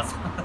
신당은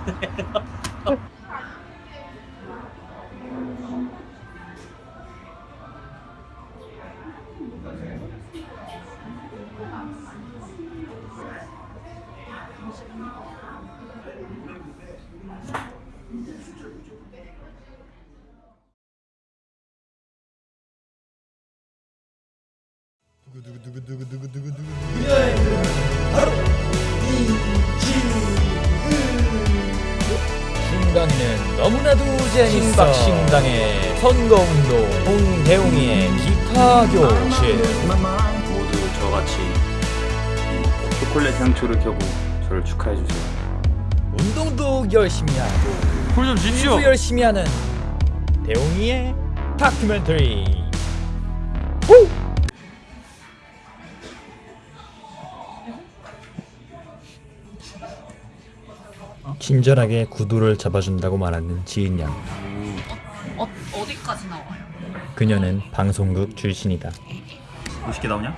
선거운동 홍대웅이의 기타 교실 모두 저같이 초콜릿 향초를 켜고 저를 축하해 주세요. 운동도 열심히 하고 콜좀 도 열심히 하는 대웅이의 다큐멘터리 친절하게 구두를 잡아준다고 말하는 지은 양? 그녀는 방송국 출신이다 몇개 나오냐?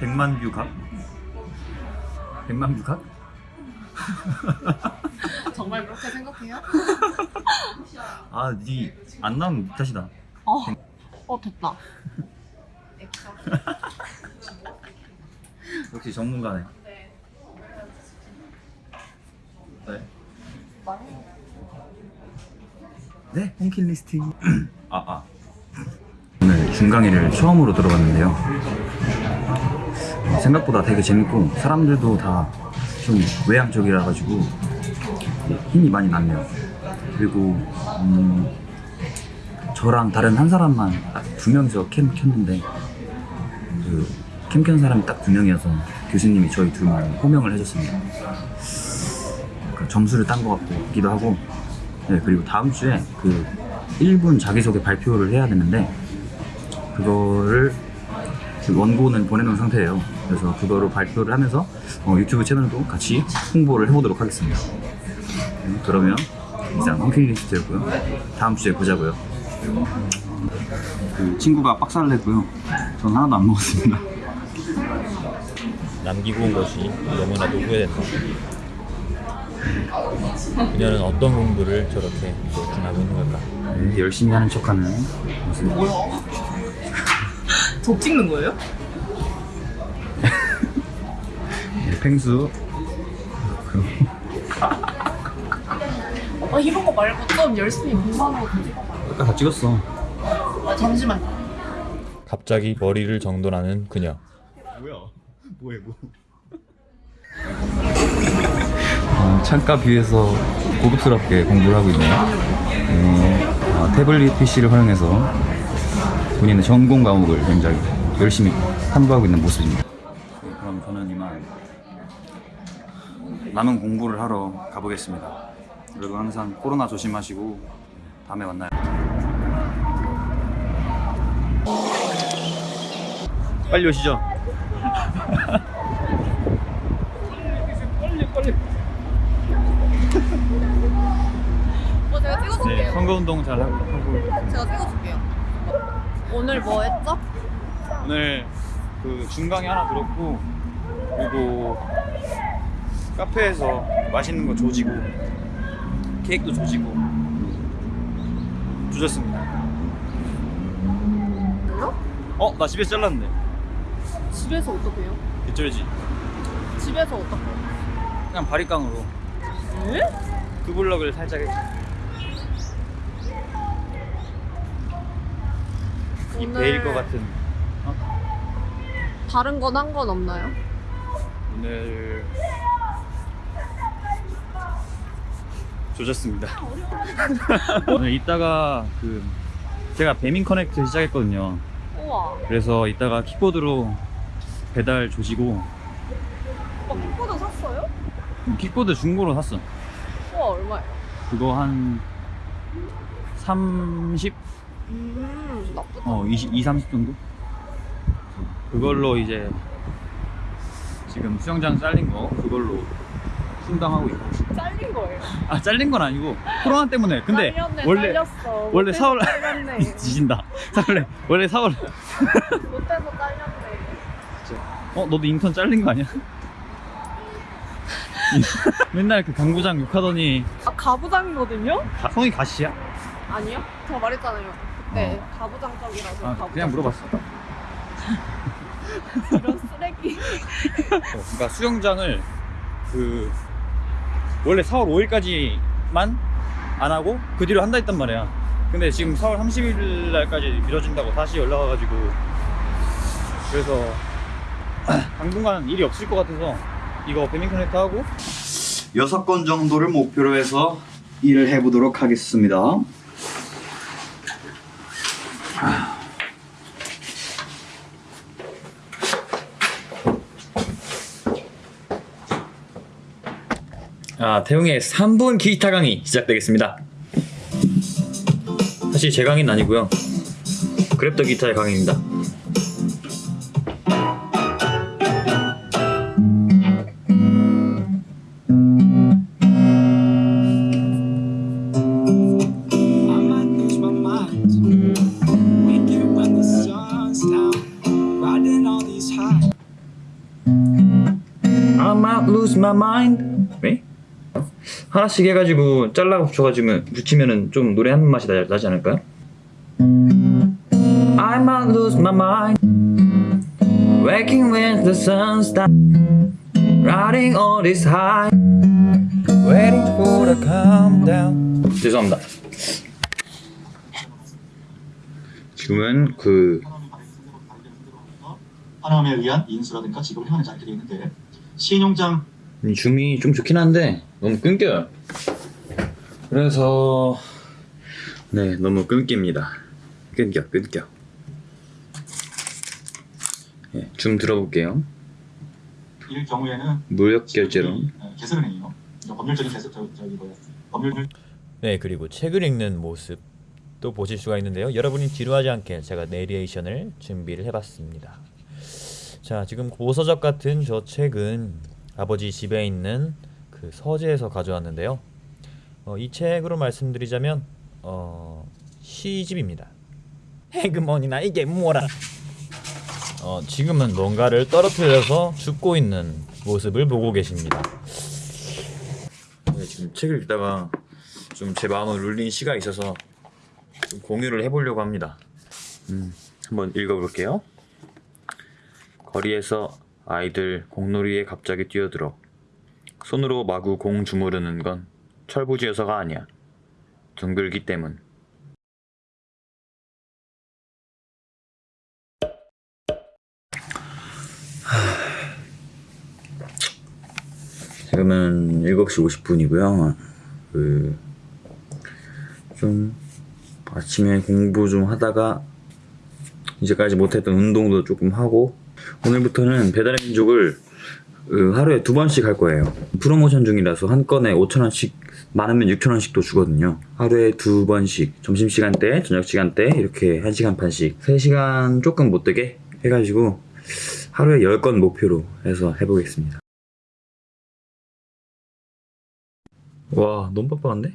100만 view 각? 100만 view 각? 정말 그렇게 생각해요? 아, 니 안 나오면 탓이다. 어, 어 됐다. 역시 전문가네. 네. 네, 홈킬 리스트. 아, 아. 중강이를 처음으로 들어봤는데요. 어, 생각보다 되게 재밌고 사람들도 다 좀 외향적이라 가지고 힘이 많이 났네요. 그리고 음, 저랑 다른 한 사람만 딱 두 명이서 캠 켰는데 그캠 켠 사람이 딱 두 명이어서 교수님이 저희 둘만 호명을 해줬습니다. 그 점수를 딴 것 같기도 하고 네, 그리고 다음 주에 그 1분 자기소개 발표를 해야 되는데 그거를 그 원고는 보내놓은 상태예요. 그래서 그거로 발표를 하면서 어, 유튜브 채널도 같이 홍보를 해보도록 하겠습니다. 음, 그러면 이상 홈케이리스트였고요. 다음 주에 보자고요. 그 친구가 박살을 냈고요. 전 하나도 안 먹었습니다. 남기고 온 것이 너무나도 후회된다 그녀는 어떤 공부를 저렇게 열심히 하고 있는 걸까 네, 열심히 하는 척하는 모습. 저 찍는 거예요? 네, 펭수. 아 이런 거 말고 좀 열심히 공부하는 거 찍어봐. 아까 다 찍었어. 아, 잠시만. 갑자기 머리를 정돈하는 그녀 뭐야? 뭐해 뭐? 어, 창가 뷰에서 고급스럽게 공부를 하고 있네요. 네, 어, 태블릿 PC를 활용해서 본인의 전공 과목을 굉장히 열심히 탐구하고 있는 모습입니다. 그럼 저는 이만 남은 공부를 하러 가보겠습니다. 여러분 항상 코로나 조심하시고 다음에 만나요. 빨리 오시죠. 뭐 제가 네, 찍어줄게요. 선거운동 잘 하고, 하고 제가 찍어줄게요. 오늘 뭐 했죠? 오늘 그 중강이 하나 들었고 그리고 카페에서 맛있는 거 조지고 케이크도 조지고 조졌습니다. 뭐요? 어? 나 집에서 잘랐는데 집에서 어떻게 해요? 개쩔지? 집에서 어떻게 해요? 그냥 바리깡으로 왜? 그 블럭을 살짝 했지 이 베일 것 같은 어? 다른 건한건 없나요? 오늘 조졌습니다. 오늘 이따가 그 제가 배민 커넥트 시작했거든요. 우와. 그래서 이따가 킥보드로 배달 조지고 오빠 킥보드 샀어요? 킥보드 중고로 샀어. 우와 얼마예요? 그거 한 30, 음 나쁘다. 어 20, 2, 30 정도? 그걸로 이제 지금 수영장 잘린 거 그걸로 충당하고 있고. 잘린 거예요. 아 잘린 건 아니고 코로나 때문에. 근데 잘렸네, 원래 잘렸어. 원래 못해서 4월 잘렸네. 지진다. 원래 원래 4월. 못해서 잘렸네. 어 너도 인턴 잘린 거 아니야? 맨날 그 강부장 욕하더니 아 가부장이거든요? 가, 성이 가시야? 아니요. 저 말했잖아요. 그때 어. 가부장적이라서 아, 가부장. 그냥 물어봤어. 이런 쓰레기. 그러니까 수영장을 그 원래 4월 5일까지만 안 하고 그 뒤로 한다 했단 말이야. 근데 지금 4월 30일 날까지 미뤄진다고 다시 연락 와가지고 그래서 당분간 일이 없을 것 같아서 이거 배민 커넥트 하고 여섯 건 정도를 목표로 해서 일을 해보도록 하겠습니다. 아, 태용의 3분 기타 강의 시작되겠습니다. 사실 제 강의는 아니고요. 그랩더 기타의 강의입니다. 하나씩 해가지고 잘라 붙여가지고 붙이면은 좀 노래 한 맛이 나, 나지 않을까요? I might lose my mind. Waking when the sun's down. Riding all this high. Waiting for the calm down. 죄송합니다. 지금은 그 하나님에 의한 인수라든가 지급을 행하는 자리들이 있는데 신용장 줌이 좀 좋긴 한데 너무 끊겨요. 그래서 네 너무 끊깁니다. 끊겨 끊겨. 네, 줌 들어볼게요. 일 경우에는 무역 결제로. 어, 개설은행이요. 법률적인 개설 저, 저기 뭐야 법률 네, 그리고 책을 읽는 모습도 보실 수가 있는데요. 여러분이 지루하지 않게 제가 내리에이션을 준비를 해봤습니다. 자, 지금 고서적 같은 저 책은 아버지 집에 있는 그 서재에서 가져왔는데요. 어, 이 책으로 말씀드리자면 어, 시집입니다. 해그머니나 이게 뭐라? 어, 지금은 뭔가를 떨어뜨려서 죽고 있는 모습을 보고 계십니다. 네, 지금 책을 읽다가 좀 제 마음을 울린 시가 있어서 좀 공유를 해보려고 합니다. 음, 한번 읽어볼게요. 거리에서 아이들 공놀이에 갑자기 뛰어들어 손으로 마구 공 주무르는 건 철부지여서가 아니야. 둥글기 때문. 지금은 7시 50분이고요. 그, 좀, 아침에 공부 좀 하다가, 이제까지 못했던 운동도 조금 하고, 오늘부터는 배달의 민족을 그, 하루에 두 번씩 할 거예요. 프로모션 중이라서 한 건에 5천원씩, 많으면 6천원씩도 주거든요. 하루에 두 번씩, 점심시간 때, 저녁시간 때, 이렇게 1시간 반씩, 3시간 조금 못 되게 해가지고, 하루에 10건 목표로 해서 해보겠습니다. 와 너무 빡빡한데?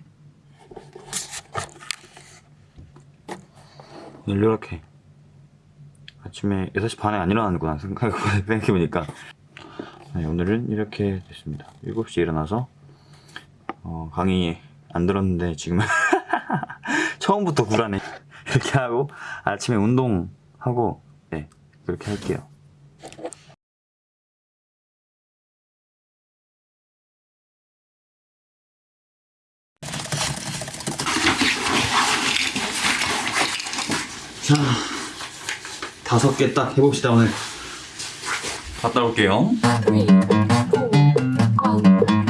오늘 이렇게 아침에 6시 반에 안 일어나는구나 생각해보니까. 네, 오늘은 이렇게 됐습니다. 7시에 일어나서 어, 강의 안 들었는데 지금 처음부터 불안해. 이렇게 하고 아침에 운동하고 네 그렇게 할게요. 자, 다섯 개 딱 해봅시다 오늘. 갔다 올게요. three, four, one,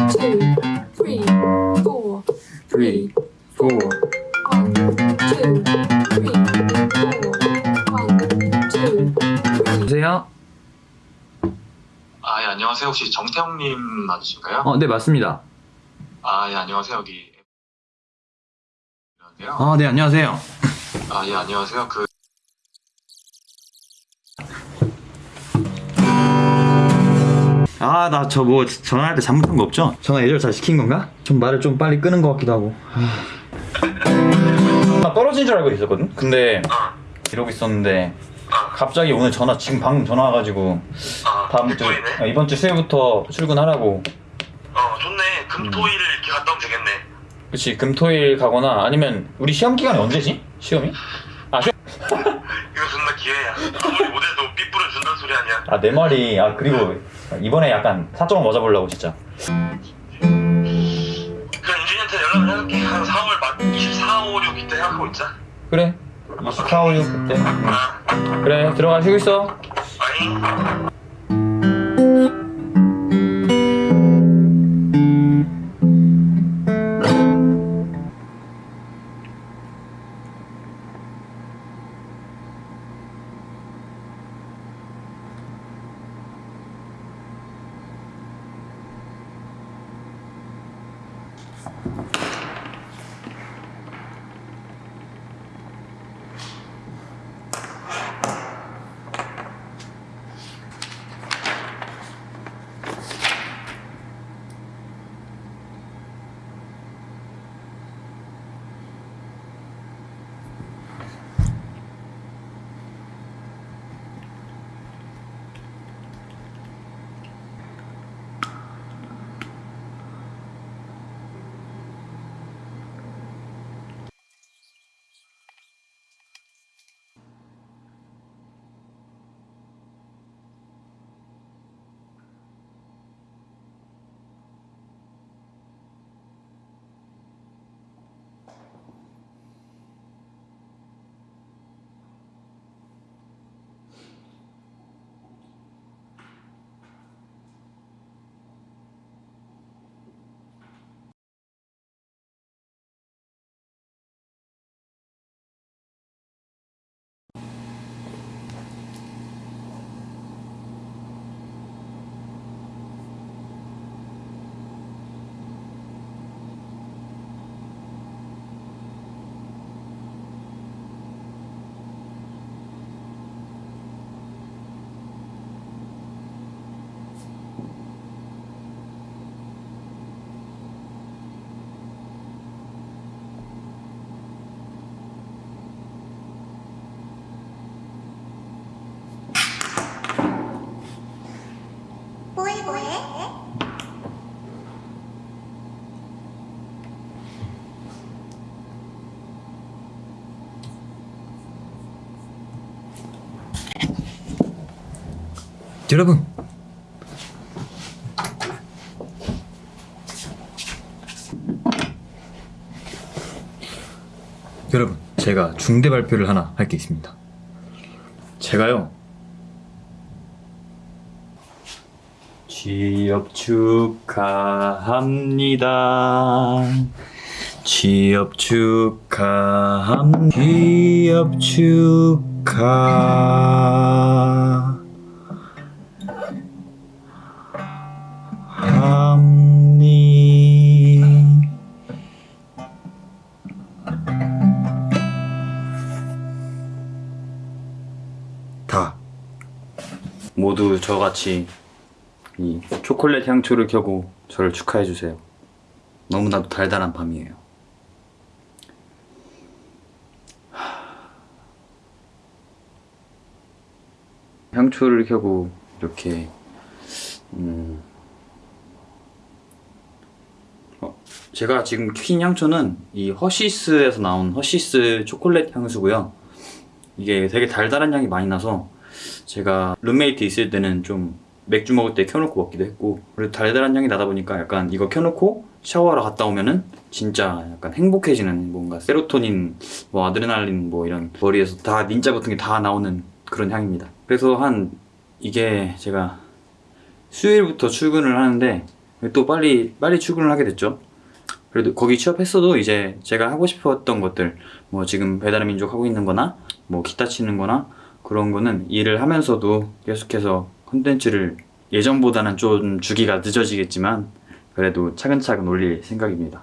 two, three, four, three, four. one, two, three, four, one, two, three. 보세요. 아, 예, 안녕하세요. 혹시 정태형님 맞으신가요? 어, 네 맞습니다. 아, 예, 안녕하세요. 여기 안녕하세요. 아, 네 안녕하세요. 아, 예, 안녕하세요. 그 아, 나 저 뭐 전화할 때 잘못한 거 없죠? 전화 예절 잘 시킨 건가? 좀 말을 좀 빨리 끄는 것 같기도 하고. 나 떨어진 줄 알고 있었거든. 근데 이러고 있었는데 갑자기 오늘 전화 지금 방금 전화 와가지고 다음 주 아, 이번 주 수요일부터 출근하라고. 어, 금토일 이렇게 갔다 오면 되겠네. 그치 금토일 가거나 아니면 우리 시험 기간이 언제지? 시험이? 아, 시험... 이거 존나 기회야. 아무리 못해도 삐뿌를 준다는 소리 아니야. 아 내 말이 아 그리고 이번에 약간 사정을 맞아보려고 진짜 그냥 윤준이한테 연락을 해볼게. 한 4월 막 24, 5, 6 이때 생각하고 있자. 그래 24, 5, 6 그때 아, 그래 들어가 쉬고 있어 아잉. Thanks. 여러분. 여러분 제가 중대 발표를 하나 할 게 있습니다. 제가요. 취업 축하합니다. 취업 축하함 취업 축하 같이 이 초콜릿 향초를 켜고 저를 축하해 주세요. 너무나도 달달한 밤이에요. 향초를 켜고 이렇게 음, 어, 제가 지금 킨 향초는 이 허시스에서 나온 허시스 초콜릿 향수고요. 이게 되게 달달한 향이 많이 나서 제가 룸메이트 있을 때는 좀 맥주 먹을 때 켜놓고 먹기도 했고 그리고 달달한 향이 나다 보니까 약간 이거 켜놓고 샤워하러 갔다 오면은 진짜 약간 행복해지는 뭔가 세로토닌, 뭐 아드레날린 뭐 이런 머리에서 다 닌자 같은 게 다 나오는 그런 향입니다. 그래서 한 이게 제가 수요일부터 출근을 하는데 또 빨리 빨리 출근을 하게 됐죠. 그래도 거기 취업했어도 이제 제가 하고 싶었던 것들 뭐 지금 배달의 민족 하고 있는 거나 뭐 기타 치는 거나 그런 거는 일을 하면서도 계속해서 콘텐츠를 예전보다는 좀 주기가 늦어지겠지만 그래도 차근차근 올릴 생각입니다.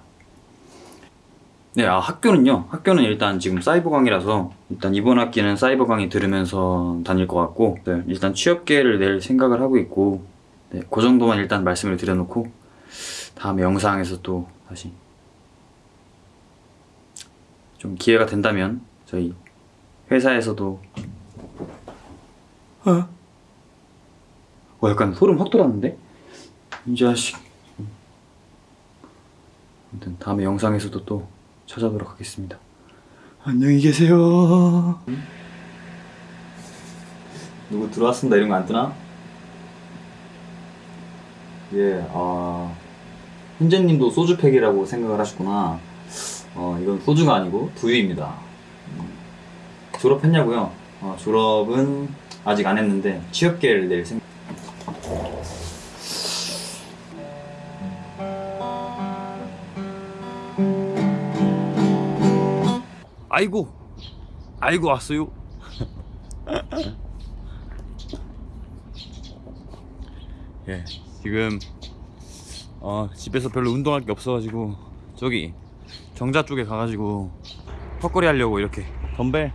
네, 아, 학교는요. 학교는 일단 지금 사이버 강의라서 일단 이번 학기는 사이버 강의 들으면서 다닐 것 같고 네, 일단 취업계를 낼 생각을 하고 있고 네, 그 정도만 일단 말씀을 드려놓고 다음에 영상에서 또 다시 좀 기회가 된다면 저희 회사에서도 어? 어 약간 소름 확 돋았는데? 이 자식 아무튼 다음에 영상에서도 또 찾아보도록 하겠습니다. 안녕히 계세요. 누구 들어왔습니다 이런 거 안 뜨나? 예, 아 현재님도 소주팩이라고 생각을 하셨구나. 어, 이건 소주가 아니고 두유입니다. 음, 졸업했냐고요? 어, 졸업은 아직 안 했는데 취업계를 낼 생각. 아이고, 아이고 왔어요. 예, 지금 어, 집에서 별로 운동할 게 없어가지고 저기 정자 쪽에 가가지고 턱걸이 하려고 이렇게 덤벨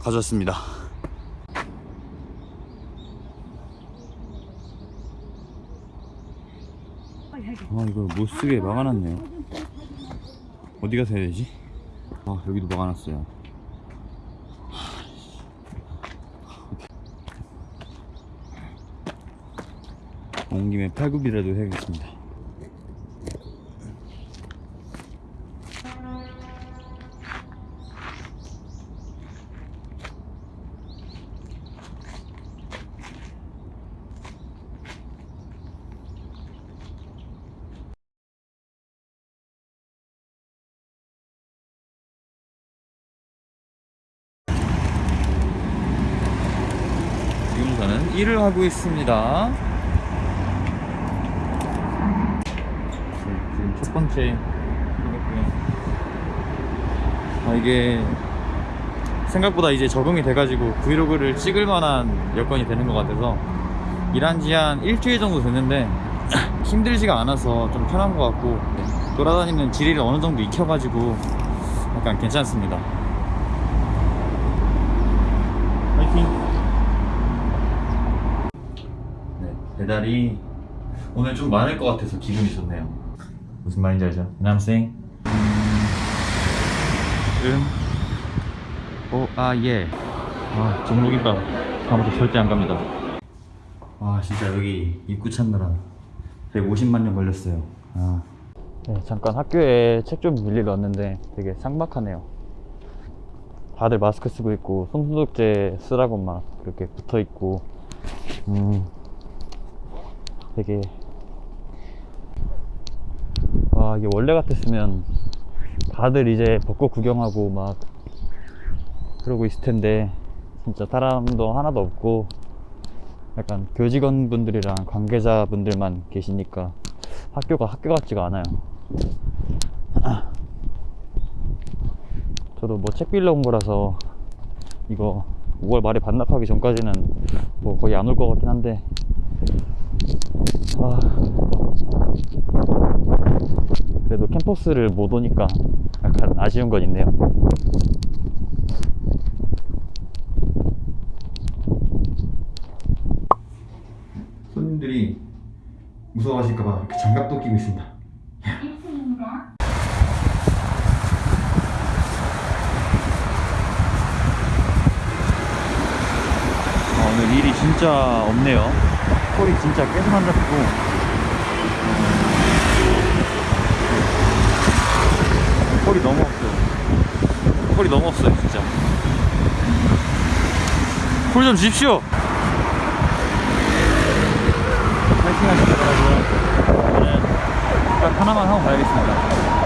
가져왔습니다. 아 이거 못 쓰게 막아놨네요. 어디 가서 해야 되지? 아 여기도 막아놨어요. 온 김에 팔굽이라도 해야겠습니다. 일을 하고 있습니다. 네, 지금 첫 번째. 아 이게 생각보다 이제 적응이 돼가지고 브이로그를 찍을 만한 여건이 되는 것 같아서 일한 지 한 일주일 정도 됐는데 힘들지가 않아서 좀 편한 것 같고 네, 돌아다니는 지리를 어느 정도 익혀가지고 약간 괜찮습니다. 파이팅! 네, 배달이 오늘 좀 많을 것 같아서 기분이 좋네요. 무슨 말인지 알죠? 남생. 음. 오, 아, 예. 아, 종로김밥 다음부터 절대 안 갑니다. 아, 진짜 여기 입구 찾느라 150만 년 걸렸어요. 아. 네, 잠깐 학교에 책 좀 빌리러 왔는데 되게 삭막하네요. 다들 마스크 쓰고 있고 손소독제 쓰라고 막 이렇게 붙어 있고 음 되게. 와 이게 원래 같았으면 다들 이제 벚꽃 구경하고 막 그러고 있을 텐데 진짜 사람도 하나도 없고 약간 교직원 분들이랑 관계자 분들만 계시니까 학교가 학교 같지가 않아요. 저도 뭐 책 빌려 온 거라서 이거 5월 말에 반납하기 전까지는 뭐 거의 안 올 것 같긴 한데 아. 그래도 캠퍼스를 못 오니까 약간 아쉬운 건 있네요. 손님들이 무서워하실까봐 이렇게 장갑도 끼고 있습니다. 아, 오늘 일이 진짜 없네요. 콜이 진짜 계속 안. 어, 콜이 너무 없어요. 콜이 너무 없어요, 진짜. 콜 좀 주십시오! 파이팅 하시기 바라고요. 저는 딱 하나만 하고 가야겠습니다.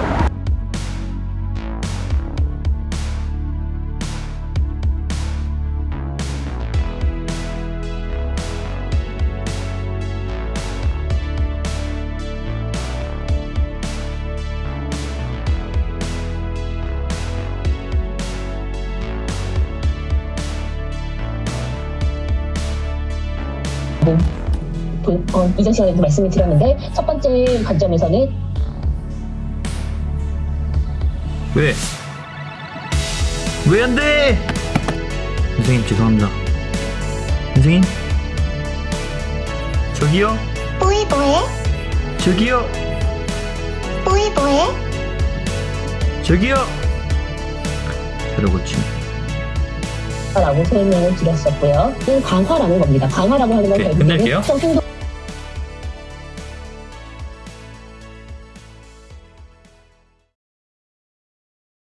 도- 어, 이전 시간에도 말씀을 드렸는데 첫 번째 관점에서는 왜? 왜 안 돼? 선생님 죄송합니다. 선생님? 저기요? 뽀이 뭐해? 저기요? 뽀이 뭐해? 저기요? 그러고 침. 라고 설명을 드렸었고요. 이 강화라는 겁니다. 강화라고 하는 건 끝낼게요. 특정 행동